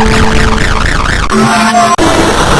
Oh, my God.